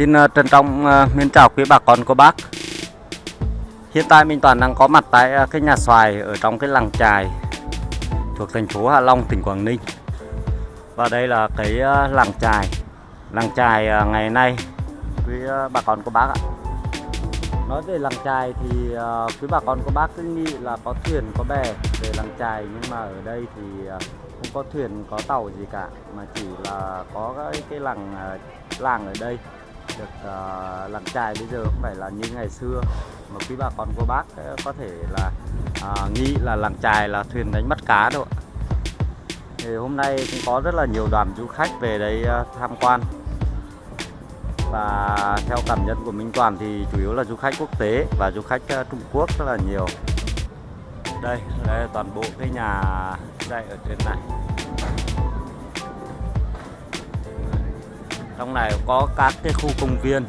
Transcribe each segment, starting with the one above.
Xin ờ, trân trọng ờ, mến chào quý bà con cô bác. Hiện tại mình Toàn đang có mặt tại ờ, cái nhà xoài ở trong cái làng trài thuộc thành phố Hạ Long, tỉnh Quảng Ninh. Và đây là cái làng trài Làng trài ngày nay quý bà con cô bác ạ. Nói về làng trài thì quý bà con cô bác cứ nghĩ là có thuyền có bè về làng trài Nhưng mà ở đây thì không có thuyền có tàu gì cả Mà chỉ là có cái, cái làng làng ở đây được uh, làm trài bây giờ không phải là như ngày xưa. Mà quý bà con cô bác ờ, có thể là uh, nghĩ là làng trài là thuyền đánh bắt cá đâu thì hôm nay cũng có rất là nhiều đoàn du khách về đây uh, tham quan. Và theo cảm nhận của Minh Toàn thì chủ yếu là du khách quốc tế và du khách uh, Trung Quốc rất là nhiều. Đây, đây là toàn bộ cái nhà dạy ở trên này. Trong này có các cái khu công viên.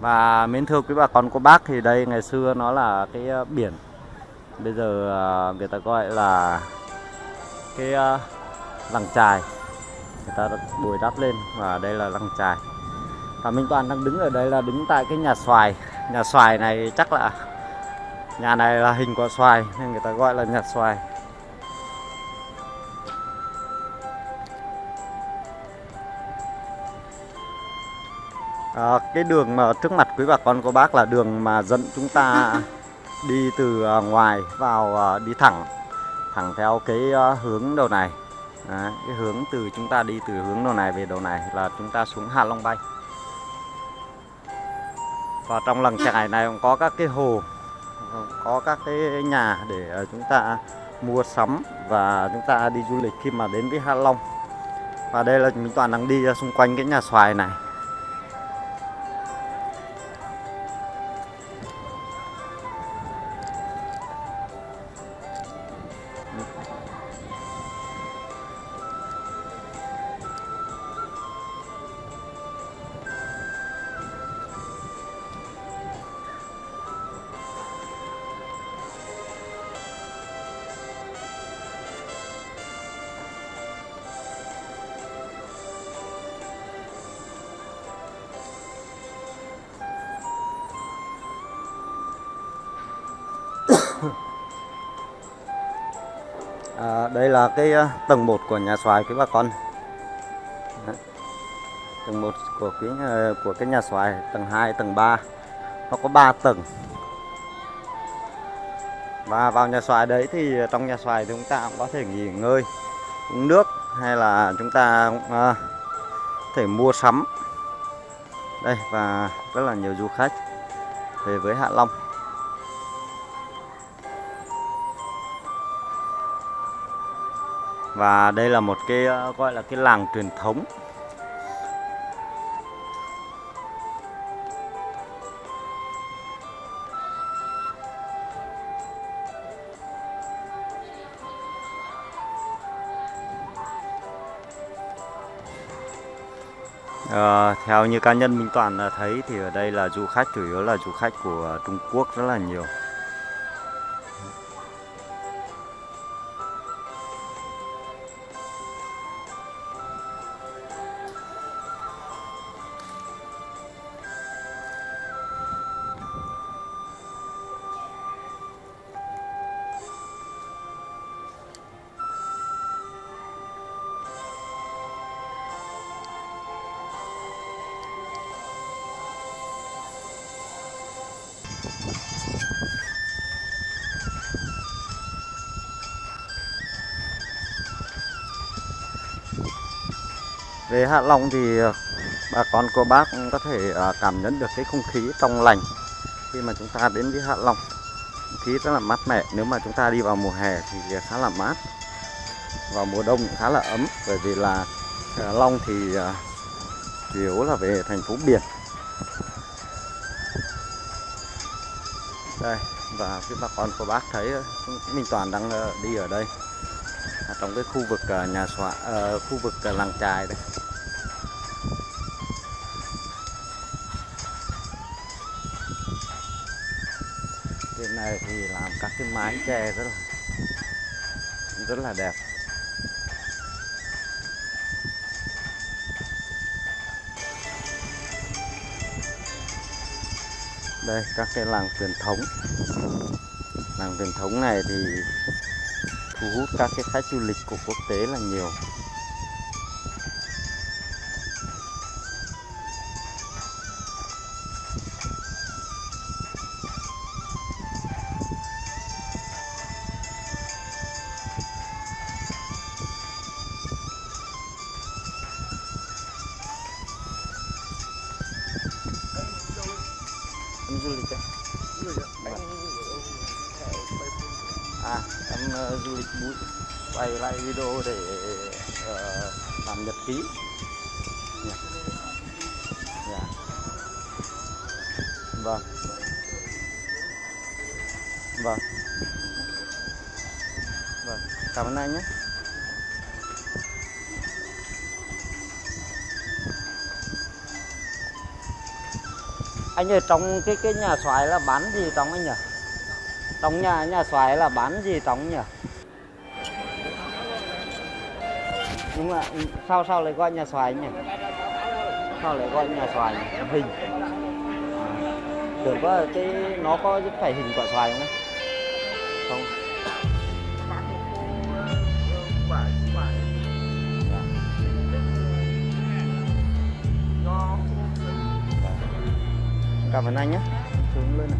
Và mến thưa quý bà con, cô bác thì đây ngày xưa nó là cái ờ, biển. Bây giờ ờ, người ta gọi là cái lăng làng trài người ta bồi đắp lên và đây là làng trài và Minh Toàn đang đứng ở đây là đứng tại cái nhà xoài. Nhà xoài này chắc là, nhà này là hình quả xoài nên người ta gọi là nhà xoài. À, cái đường mà trước mặt quý bà con cô bác là đường mà dẫn chúng ta đi từ à, ngoài vào à, đi thẳng thẳng theo cái à, hướng đầu này. Đấy, cái hướng từ chúng ta đi từ hướng đầu này về đầu này là chúng ta xuống Hạ Long Bay. Và trong làng trại này cũng có các cái hồ có các cái nhà để à, chúng ta mua sắm và chúng ta đi du lịch khi mà đến với Hạ Long. Và đây là mình toàn đang đi à, xung quanh cái nhà xoài này À, đây là cái à, tầng 1 của nhà xoài quý bà con. Đấy. Tầng 1 của cái à, của cái nhà xoài, tầng 2, tầng 3. Nó có 3 tầng. Và vào nhà xoài đấy thì trong nhà xoài thì chúng ta cũng có thể nghỉ ngơi, uống nước hay là chúng ta cũng, à, thể mua sắm. Đây và rất là nhiều du khách về với Hạ Long. Và đây là một cái ờ, gọi là cái làng truyền thống. À, theo như cá nhân Minh Toàn ờ, thấy thì ở đây là du khách chủ yếu là du khách của Trung Quốc rất là nhiều. Về Hạ Long thì ờ, bà con cô bác cũng có thể ờ, cảm nhận được cái không khí trong lành khi mà chúng ta đến với Hạ Long. Không khí rất là mát mẻ, nếu mà chúng ta đi vào mùa hè thì khá là mát. Vào mùa đông cũng khá là ấm, bởi vì là Hạ Long thì ờ, chủ yếu là về thành phố biển. Đây, và cái bà con cô bác thấy Minh Toàn đang đi ở đây trong cái khu vực nhà xóa khu vực làng trài đây này thì làm các cái mái tre rất là rất là đẹp. Đây, các cái làng truyền thống. Làng truyền thống này thì thu hút các cái khách du lịch của quốc tế là nhiều. Du lịch đấy à em uh, du lịch bụi. Quay lại video để uh, làm nhật ký. Yeah. Yeah. vâng. Vâng. Vâng. Cảm ơn anh nhé. Anh ơi trong cái cái nhà xoài là bán gì trong anh nhỉ trong nhà nhà xoài là bán gì trong nhỉ nhưng mà ừ, sao sao lại gọi nhà xoài nhỉ sao lại gọi nhà xoài nhỉ? hình à, tưởng có cái nó có phải hình quả xoài không ấy? Cảm ơn anh nhé. Xuống lên này.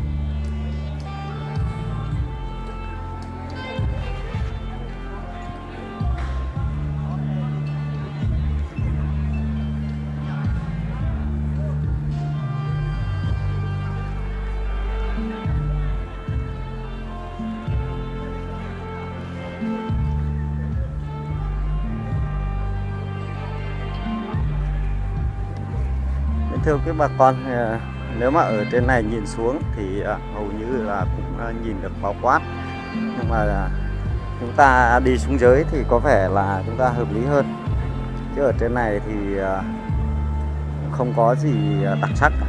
Thưa quý bà con ờ, nếu mà ở trên này nhìn xuống thì à, hầu như là cũng à, nhìn được bao quát nhưng mà à, chúng ta đi xuống dưới thì có vẻ là chúng ta hợp lý hơn chứ ở trên này thì không có gì đặc sắc cả.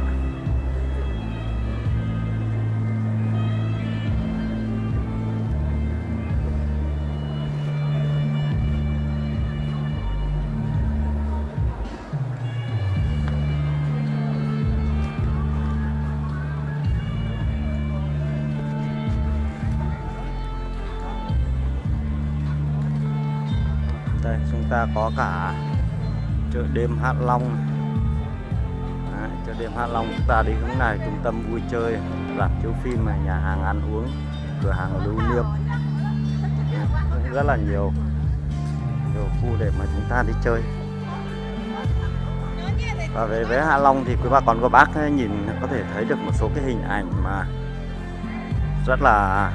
Đây chúng ta có cả chợ đêm Hạ Long. Đấy, chợ đêm Hạ Long chúng ta đi hướng này trung tâm vui chơi rạp chiếu phim này nhà hàng ăn uống cửa hàng lưu niệm. Rất là nhiều nhiều khu để mà chúng ta đi chơi. Và về với Hạ Long thì quý bà con cô bác ấy, nhìn có thể thấy được một số cái hình ảnh mà rất là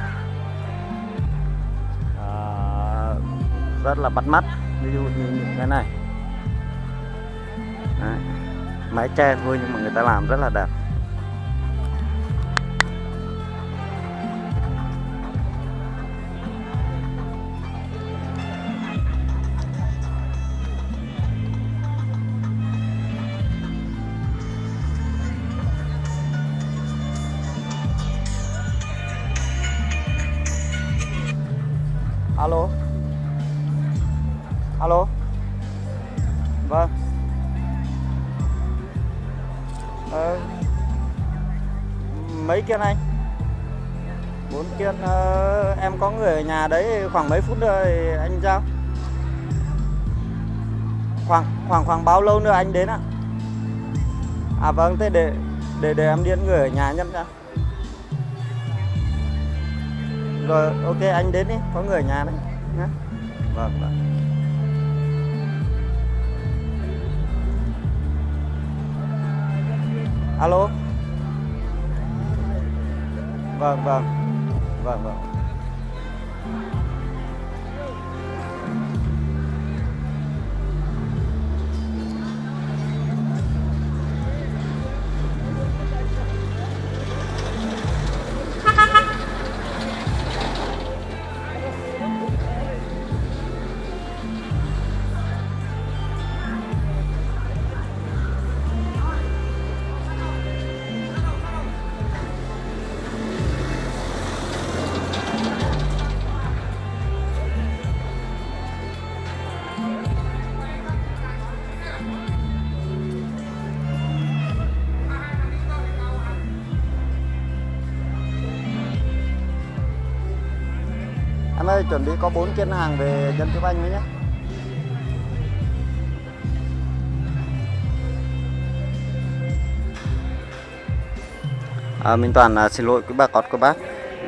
uh, rất là bắt mắt ví dụ như những cái này Đấy. mái tre thôi nhưng mà người ta làm rất là đẹp ờ, mấy kiên anh? Bốn kiên ờ, em có người ở nhà đấy khoảng mấy phút nữa thì anh giao. Khoảng khoảng khoảng bao lâu nữa anh đến ạ? À vâng thế để để để em điện người ở nhà nhân ra rồi ok anh đến đi có người ở nhà đấy nhé. Vâng vâng. Alo? Vâng vâng. Vâng vâng. Ơi chuẩn bị có bốn chuyến hàng về dân Chúc Anh mới nhé. À, Minh Toàn à, xin lỗi quý bà con cô bác.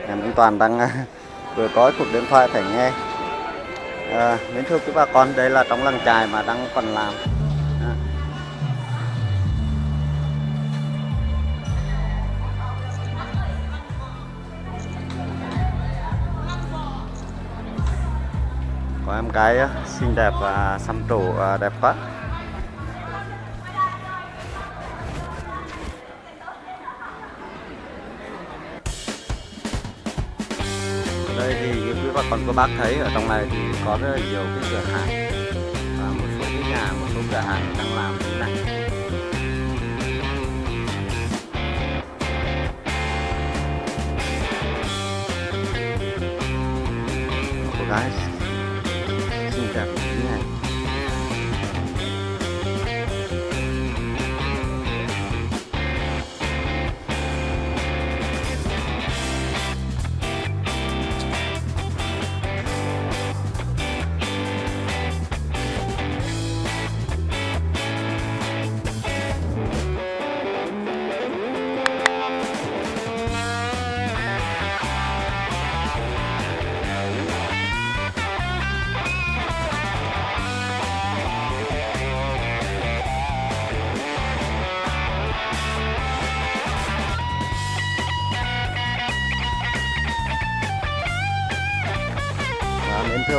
À, Minh Toàn đang à, vừa có cuộc điện thoại phải nghe. À, Mến thưa quý bà con đây là trong làng trài mà đang còn làm. Có em gái xinh đẹp và xăm trổ à, đẹp quá. Ở đây thì như quý bà con cô bác thấy ở trong này thì có rất là nhiều cái cửa hàng và một số cái nhà, một số cửa hàng đang làm như thế này.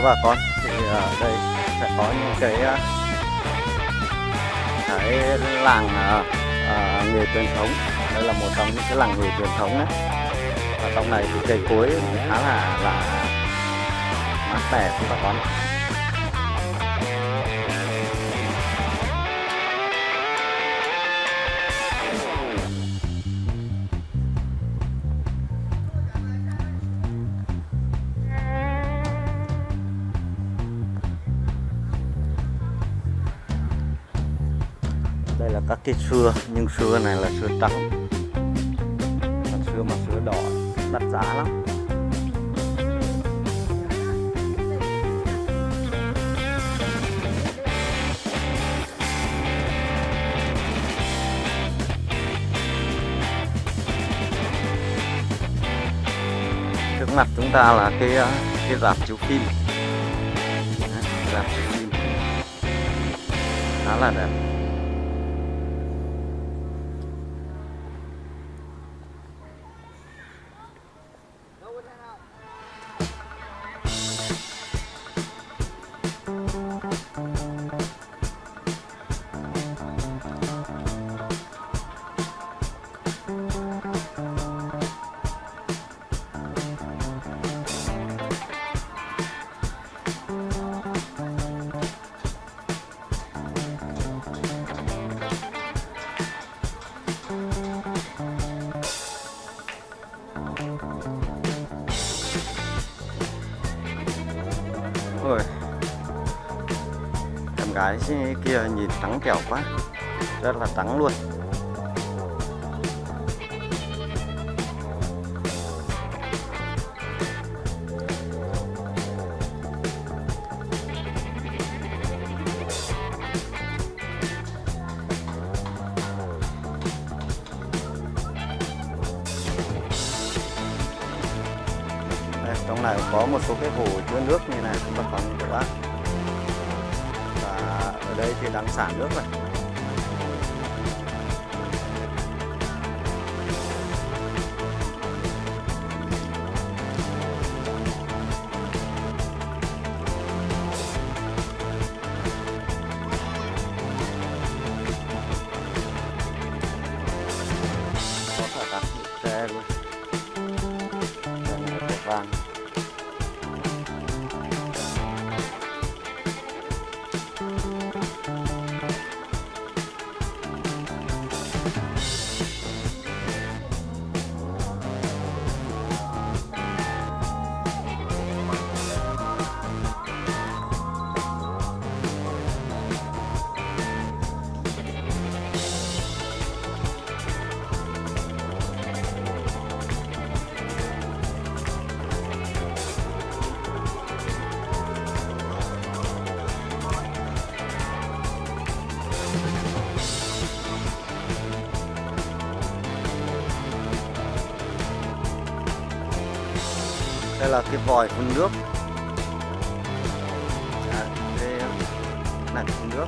Bà con. Thì ở đây sẽ có những cái ờ, cái làng à, à, nghề truyền thống. Đây là một trong những cái làng nghề truyền thống đấy. Và trong này thì cây cối khá là là mát mẻ của bà con. Cái sưa nhưng sưa này là sưa trắng. Còn sưa mà sưa đỏ, đắt giá lắm. Trước mặt chúng ta là cái ờ, cái rạp chiếu phim. Rạp chiếu phim. Khá là đẹp. Ôi. Em gái kia nhìn trắng trẻo quá. Rất là trắng luôn. Ở đây thì đang xả nước này. Đây là cái vòi phun nước. À, đây là phun nước.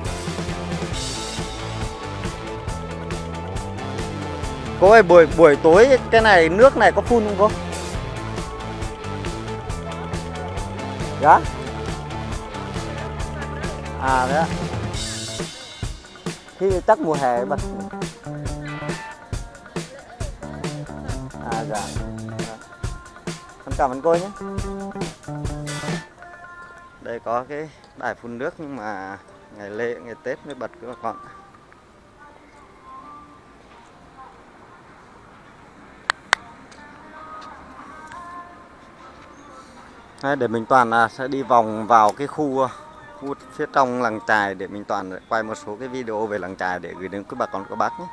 Cô ơi buổi buổi tối cái này nước này có phun không cô? Dạ. À đấy ạ. Khi chắc mùa hè bật cảm ơn cô nhé. Đây có cái đài phun nước nhưng mà ngày lễ ngày tết mới bật các bà con. Đấy, để mình toàn là sẽ đi vòng vào cái khu khu phía trong làng trài để mình toàn quay một số cái video về làng trài để gửi đến các bà con các bác nhé.